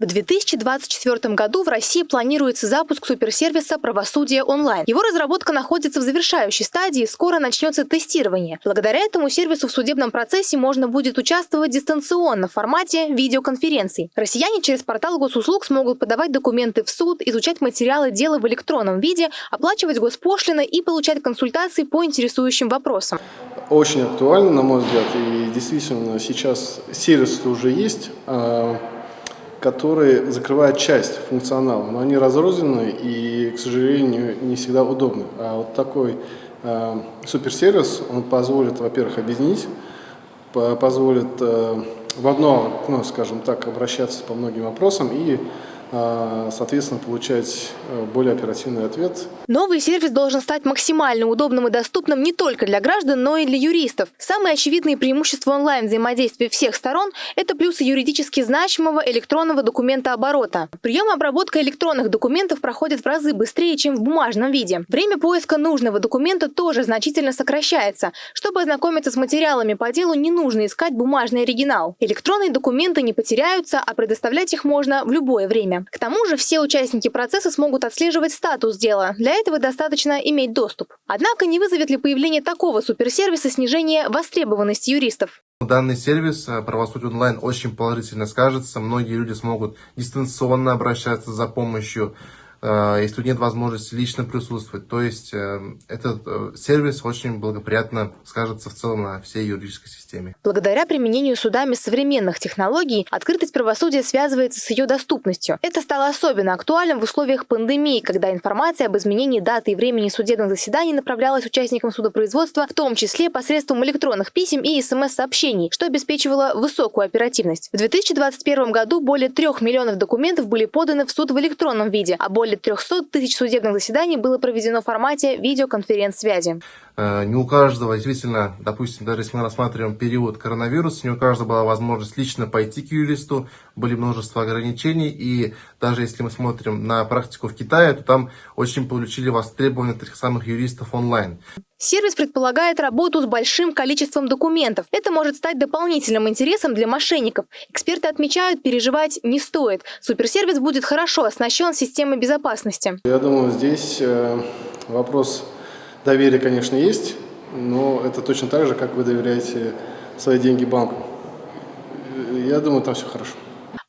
В 2024 году в России планируется запуск суперсервиса «Правосудие онлайн». Его разработка находится в завершающей стадии, скоро начнется тестирование. Благодаря этому сервису в судебном процессе можно будет участвовать дистанционно в формате видеоконференций. Россияне через портал госуслуг смогут подавать документы в суд, изучать материалы дела в электронном виде, оплачивать госпошлины и получать консультации по интересующим вопросам. Очень актуально, на мой взгляд, и действительно сейчас сервис уже есть, который закрывает часть функционала, но они разрознены и, к сожалению, не всегда удобны. А вот такой а, суперсервис, он позволит, во-первых, объединить, позволит а, в одно окно, скажем так, обращаться по многим вопросам и соответственно, получать э, более оперативный ответ. Новый сервис должен стать максимально удобным и доступным не только для граждан, но и для юристов. Самые очевидные преимущества онлайн-взаимодействия всех сторон – это плюсы юридически значимого электронного документа оборота. Прием и обработка электронных документов проходит в разы быстрее, чем в бумажном виде. Время поиска нужного документа тоже значительно сокращается. Чтобы ознакомиться с материалами по делу, не нужно искать бумажный оригинал. Электронные документы не потеряются, а предоставлять их можно в любое время. К тому же все участники процесса смогут отслеживать статус дела. Для этого достаточно иметь доступ. Однако не вызовет ли появление такого суперсервиса снижение востребованности юристов? Данный сервис э, «Правосудие онлайн» очень положительно скажется. Многие люди смогут дистанционно обращаться за помощью Э, если нет возможности лично присутствовать. То есть э, этот э, сервис очень благоприятно скажется в целом на всей юридической системе. Благодаря применению судами современных технологий, открытость правосудия связывается с ее доступностью. Это стало особенно актуальным в условиях пандемии, когда информация об изменении даты и времени судебных заседаний направлялась участникам судопроизводства, в том числе посредством электронных писем и СМС-сообщений, что обеспечивало высокую оперативность. В 2021 году более трех миллионов документов были поданы в суд в электронном виде, а более более 300 тысяч судебных заседаний было проведено в формате видеоконференц-связи. Э, не у каждого, действительно, допустим, даже если мы рассматриваем период коронавируса, не у каждого была возможность лично пойти к юристу, были множество ограничений, и даже если мы смотрим на практику в Китае, то там очень получили востребование этих самых юристов онлайн. Сервис предполагает работу с большим количеством документов. Это может стать дополнительным интересом для мошенников. Эксперты отмечают, переживать не стоит. Суперсервис будет хорошо оснащен системой безопасности. Я думаю, здесь э, вопрос доверия, конечно, есть, но это точно так же, как вы доверяете свои деньги банку. Я думаю, там все хорошо.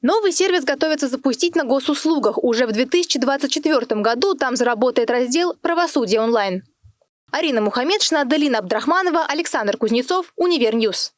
Новый сервис готовится запустить на госуслугах. Уже в 2024 году там заработает раздел «Правосудие онлайн». Арина Мухаммедшина, Аделина Абдрахманова, Александр Кузнецов, Univer News.